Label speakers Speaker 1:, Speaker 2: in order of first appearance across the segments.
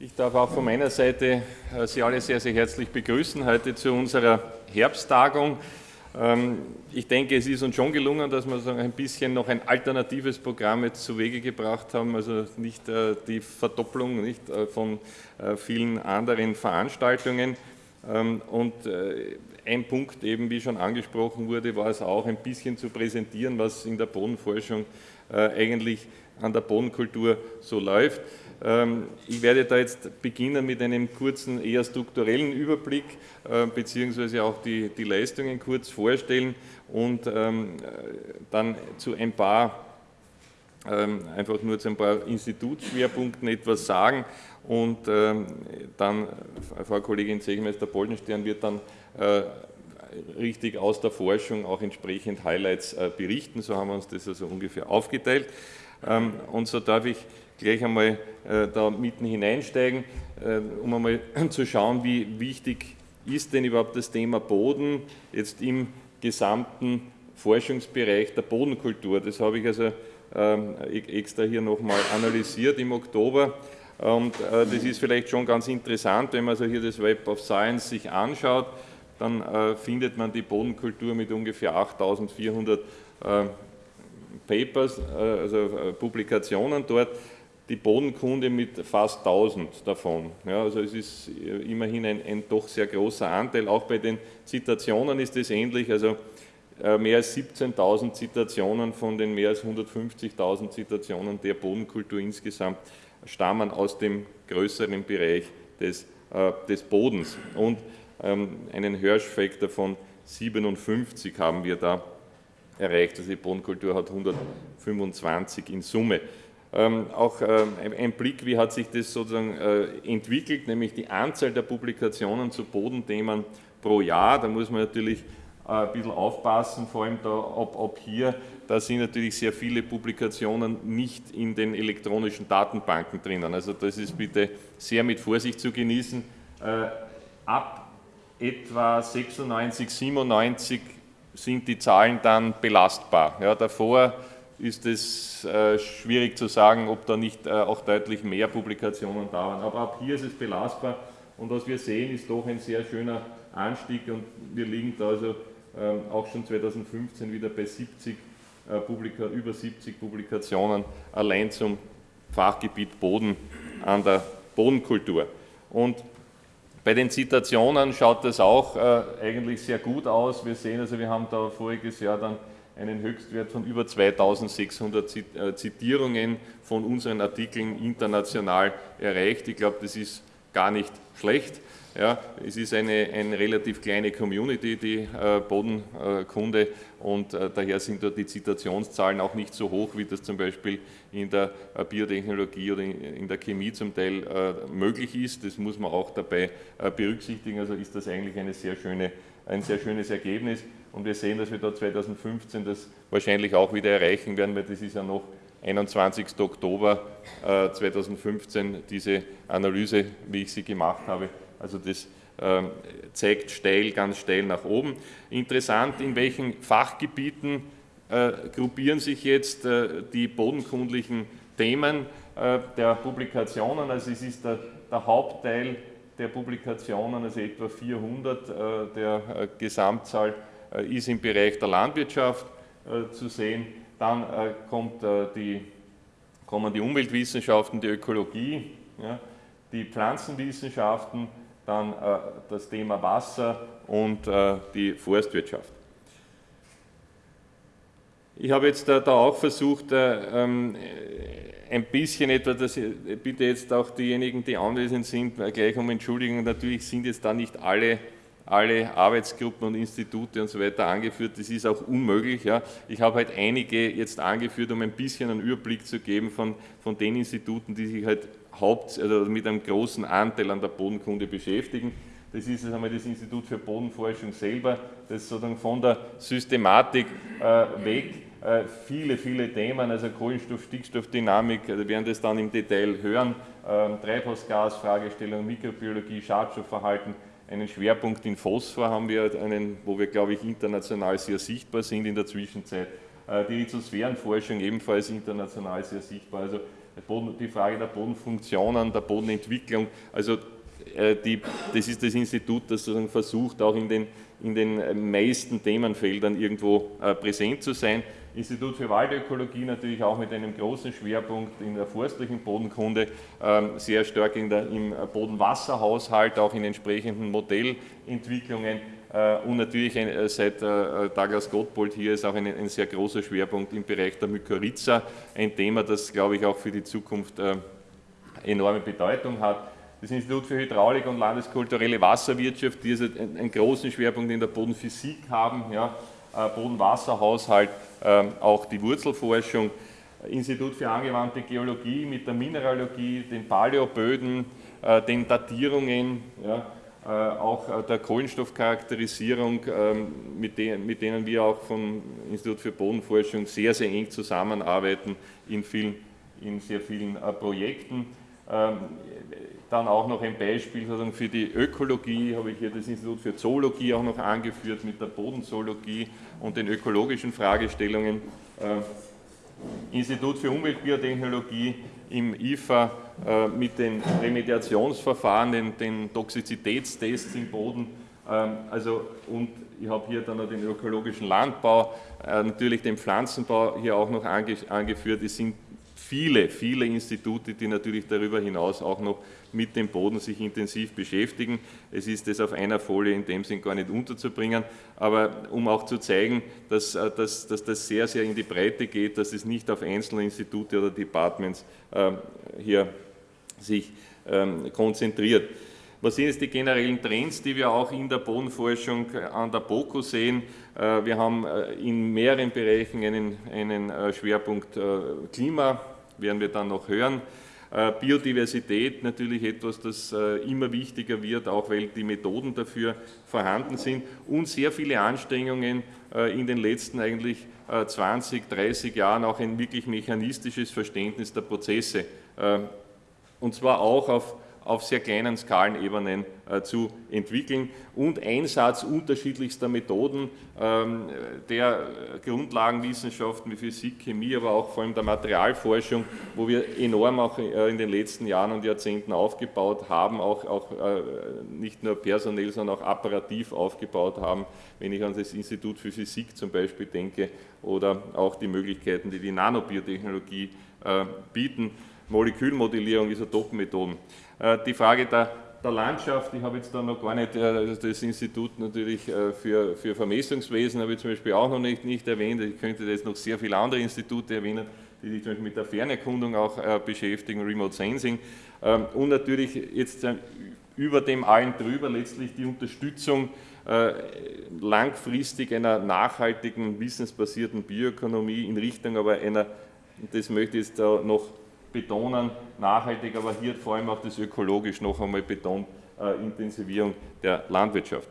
Speaker 1: Ich darf auch von meiner Seite äh, Sie alle sehr, sehr herzlich begrüßen heute zu unserer Herbsttagung. Ähm, ich denke, es ist uns schon gelungen, dass wir so ein bisschen noch ein alternatives Programm jetzt zu Wege gebracht haben, also nicht äh, die Verdopplung nicht äh, von vielen anderen Veranstaltungen. Ähm, und ein Punkt eben, wie schon angesprochen wurde, war es auch ein bisschen zu präsentieren, was in der Bodenforschung eigentlich an der Bodenkultur so läuft. Ähm, ich werde da jetzt beginnen mit einem kurzen, eher strukturellen Überblick, äh, beziehungsweise auch die, die Leistungen kurz vorstellen und ähm, dann zu ein paar, ähm, einfach nur zu ein paar Institutsschwerpunkten etwas sagen und dann, Frau Kollegin Zegemeister-Boldenstern wird dann äh, richtig aus der Forschung auch entsprechend Highlights äh, berichten, so haben wir uns das also ungefähr aufgeteilt. Und so darf ich gleich einmal äh, da mitten hineinsteigen, äh, um einmal zu schauen, wie wichtig ist denn überhaupt das Thema Boden jetzt im gesamten Forschungsbereich der Bodenkultur. Das habe ich also ähm, e-, extra hier nochmal analysiert im Oktober. Und äh, das ist vielleicht schon ganz interessant, wenn man also hier das Web of Science sich anschaut, dann findet man die Bodenkultur mit ungefähr 8400 äh, Papers, also Publikationen dort die Bodenkunde mit fast 1000 davon. Ja, also es ist immerhin ein, ein, doch sehr großer Anteil. Auch bei den Zitationen ist es ähnlich. Also äh, mehr als 17.000 Zitationen von den mehr als 150.000 Zitationen der Bodenkultur insgesamt stammen aus dem größeren Bereich des, äh, des Bodens. Und ähm, einen Hirsch-Faktor von 57 haben wir da erreicht. Also die Bodenkultur hat 125 in Summe. Ähm, auch ähm, ein Blick, wie hat sich das sozusagen äh, entwickelt, nämlich die Anzahl der Publikationen zu Bodenthemen pro Jahr. Da muss man natürlich äh, ein bisschen aufpassen, vor allem da, ob, ob, hier, da sind natürlich sehr viele Publikationen nicht in den elektronischen Datenbanken drinnen. Also das ist bitte sehr mit Vorsicht zu genießen. Äh, ab etwa 96, 97 sind die Zahlen dann belastbar. Ja, davor ist es äh, schwierig zu sagen, ob da nicht äh, auch deutlich mehr Publikationen da waren. Aber ab hier ist es belastbar und was wir sehen, ist doch ein sehr schöner Anstieg und wir liegen da also ähm, auch schon 2015 wieder bei 70 äh, Publika über 70 Publikationen allein zum Fachgebiet Boden an der Bodenkultur. Und bei den Zitationen schaut das auch äh, eigentlich sehr gut aus. Wir sehen also, wir haben da voriges Jahr dann einen Höchstwert von über 2600 äh, Zitierungen von unseren Artikeln international erreicht. Ich glaube, das ist gar nicht schlecht. Ja, es ist eine, eine relativ kleine Community, die äh, Bodenkunde, und äh, daher sind dort die Zitationszahlen auch nicht so hoch, wie das zum Beispiel in der äh, Biotechnologie oder in, in, der Chemie zum Teil äh, möglich ist. Das muss man auch dabei äh, berücksichtigen. Also ist das eigentlich eine sehr schöne, ein sehr schönes Ergebnis. Und wir sehen, dass wir da 2015 das wahrscheinlich auch wieder erreichen werden, weil das ist ja noch 21. Oktober 2015 äh, diese Analyse, wie ich sie gemacht habe. Also das ähm, zeigt steil, ganz steil nach oben. Interessant, in welchen Fachgebieten äh, gruppieren sich jetzt äh, die bodenkundlichen Themen der Publikationen. Also es ist der, der Hauptteil der Publikationen, also etwa 400 der Gesamtzahl ist im Bereich der Landwirtschaft zu sehen. Dann äh, kommt die, kommen die Umweltwissenschaften, die Ökologie, ja, die Pflanzenwissenschaften, dann das Thema Wasser und die Forstwirtschaft. Ich habe jetzt da, auch versucht, ähm, ein bisschen etwa, dass bitte jetzt auch diejenigen, die anwesend sind, gleich um Entschuldigung, natürlich sind jetzt da nicht alle alle Arbeitsgruppen und Institute und so weiter angeführt. Das ist auch unmöglich. Ja. Ich habe halt einige jetzt angeführt, um ein bisschen einen Überblick zu geben von, von den Instituten, die sich halt haupt, also mit einem großen Anteil an der Bodenkunde beschäftigen. Das ist jetzt einmal das Institut für Bodenforschung selber, das sozusagen von der Systematik äh, weg äh, viele, viele Themen, also Kohlenstoff, Stickstoffdynamik, also wir werden das dann im Detail hören, äh, Treibhausgas, Fragestellung, Mikrobiologie, Schadstoffverhalten, einen Schwerpunkt in Phosphor haben wir, einen, wo wir, glaube ich, international sehr sichtbar sind in der Zwischenzeit. Äh, die Lithosphärenforschung ebenfalls international sehr sichtbar. Also die Frage der Bodenfunktionen, der Bodenentwicklung. Also äh, die, das ist das Institut, das sozusagen versucht, auch in den, in den meisten Themenfeldern irgendwo äh, präsent zu sein. Institut für Waldökologie natürlich auch mit einem großen Schwerpunkt in der forstlichen Bodenkunde, ähm, sehr stark in der, im Bodenwasserhaushalt, auch in entsprechenden Modellentwicklungen. Äh, und natürlich seit Douglas Gottbold hier ist auch ein, ein, sehr großer Schwerpunkt im Bereich der Mykorrhiza, ein Thema, das, glaube ich, auch für die Zukunft enorme Bedeutung hat. Das Institut für Hydraulik und landeskulturelle Wasserwirtschaft, die also einen großen Schwerpunkt in der Bodenphysik haben, ja, äh, Bodenwasserhaushalt, ähm, auch die Wurzelforschung, Institut für angewandte Geologie mit der Mineralogie, den Paläoböden, äh, den Datierungen, ja, äh, auch der Kohlenstoffcharakterisierung, ähm, mit, denen wir auch vom Institut für Bodenforschung sehr, sehr eng zusammenarbeiten in, vielen, in sehr vielen Projekten. Ähm, dann auch noch ein Beispiel für die Ökologie, habe ich hier das Institut für Zoologie auch noch angeführt mit der Bodenzoologie und den ökologischen Fragestellungen. Äh, Institut für Umweltbiotechnologie im IFA äh, mit den Remediationsverfahren, den, den Toxizitätstests im Boden. Ähm, also, und ich habe hier dann noch den ökologischen Landbau, äh, natürlich den Pflanzenbau hier auch noch angeführt. Es sind viele, viele Institute, die natürlich darüber hinaus auch noch mit dem Boden sich intensiv beschäftigen. Es ist das auf einer Folie in dem Sinn gar nicht unterzubringen, aber um auch zu zeigen, dass, äh, dass, dass das sehr, sehr in die Breite geht, dass es nicht auf einzelne Institute oder Departments äh, hier sich ähm, konzentriert. Was sind jetzt die generellen Trends, die wir auch in der Bodenforschung an der BOKU sehen? Äh, wir haben äh, in mehreren Bereichen einen, einen Schwerpunkt Klima, werden wir dann noch hören. Äh, Biodiversität natürlich etwas, das äh, immer wichtiger wird, auch weil die Methoden dafür vorhanden sind und sehr viele Anstrengungen äh, in den letzten eigentlich 20, 30 Jahren auch ein wirklich mechanistisches Verständnis der Prozesse und zwar auch auf auf sehr kleinen Skalenebenen äh, zu entwickeln und Einsatz unterschiedlichster Methoden ähm, der Grundlagenwissenschaften wie Physik, Chemie, aber auch vor allem der Materialforschung, wo wir enorm auch äh, in den letzten Jahren und Jahrzehnten aufgebaut haben, auch, auch äh, nicht nur personell, sondern auch apparativ aufgebaut haben, wenn ich an das Institut für Physik zum Beispiel denke oder auch die Möglichkeiten, die die Nanobiotechnologie bieten. Molekülmodellierung, Isotopenmethoden. Äh, die Frage der, der Landschaft, ich habe jetzt da noch gar nicht äh, das Institut natürlich äh, für, für Vermessungswesen, habe ich zum Beispiel auch noch nicht, nicht erwähnt. Ich könnte jetzt noch sehr viele andere Institute erwähnen, die sich zum Beispiel mit der Fernerkundung auch beschäftigen, Remote Sensing. Ähm, und natürlich jetzt über dem allen drüber letztlich die Unterstützung langfristig einer nachhaltigen, wissensbasierten Bioökonomie in Richtung aber einer, das möchte ich jetzt da noch betonen, nachhaltig, aber hier vor allem auch das ökologisch noch einmal betont, äh, Intensivierung der Landwirtschaft.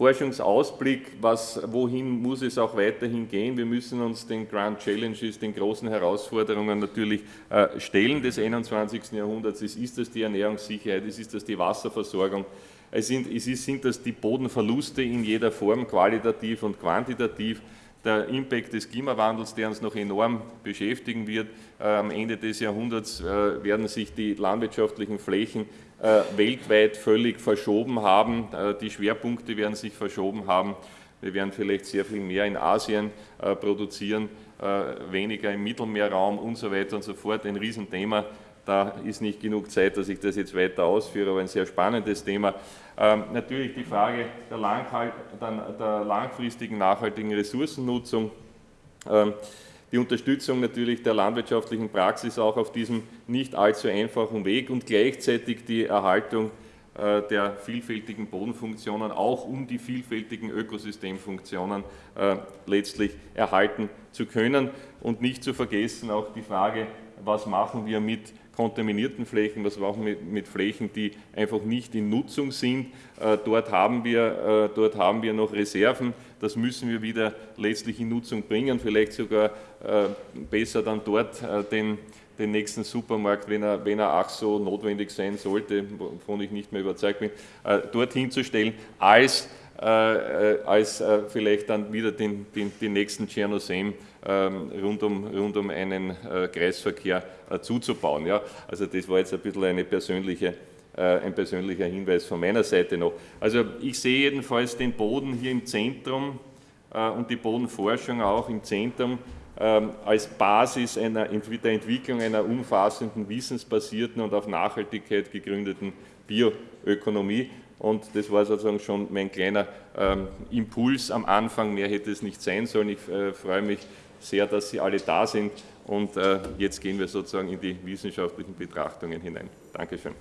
Speaker 1: Forschungsausblick, was, wohin muss es auch weiterhin gehen? Wir müssen uns den Grand Challenges, den großen Herausforderungen natürlich äh, stellen des 21. Jahrhunderts. Es ist das die Ernährungssicherheit, es ist das die Wasserversorgung, es sind, es sind das die Bodenverluste in jeder Form, qualitativ und quantitativ, der Impact des Klimawandels, der uns noch enorm beschäftigen wird. Äh, am Ende des Jahrhunderts äh, werden sich die landwirtschaftlichen Flächen äh, weltweit völlig verschoben haben. Die Schwerpunkte werden sich verschoben haben. Wir werden vielleicht sehr viel mehr in Asien produzieren, weniger im Mittelmeerraum und so weiter und so fort. Ein Riesenthema. Da ist nicht genug Zeit, dass ich das jetzt weiter ausführe, aber ein sehr spannendes Thema. Ähm, natürlich die Frage der, der, der langfristigen nachhaltigen Ressourcennutzung, ähm, die Unterstützung natürlich der landwirtschaftlichen Praxis auch auf diesem nicht allzu einfachen Weg und gleichzeitig die Erhaltung äh, der vielfältigen Bodenfunktionen, auch um die vielfältigen Ökosystemfunktionen äh, letztlich erhalten zu können. Und nicht zu vergessen auch die Frage, was machen wir mit kontaminierten Flächen, was wir mit, mit Flächen, die einfach nicht in Nutzung sind. Äh, dort, haben wir, äh, dort haben wir noch Reserven, das müssen wir wieder letztlich in Nutzung bringen, vielleicht sogar äh, besser dann dort äh, den, den nächsten Supermarkt, wenn er, wenn er auch so notwendig sein sollte, wovon ich nicht mehr überzeugt bin, äh, dorthin zu stellen, als als vielleicht dann wieder den, den, den nächsten Tschernosem ähm, rund, um, rund um einen Kreisverkehr zuzubauen. Ja? Also das war jetzt ein bisschen eine persönliche ein persönlicher Hinweis von meiner Seite noch. Also ich sehe jedenfalls den Boden hier im Zentrum und die Bodenforschung auch im Zentrum ähm, als Basis einer, der Entwicklung einer umfassenden, wissensbasierten und auf Nachhaltigkeit gegründeten Bioökonomie. Und das war sozusagen schon mein kleiner ähm, Impuls am Anfang. Mehr hätte es nicht sein sollen. Ich äh, freue mich sehr, dass Sie alle da sind. Und äh, jetzt gehen wir sozusagen in die wissenschaftlichen Betrachtungen hinein. Dankeschön.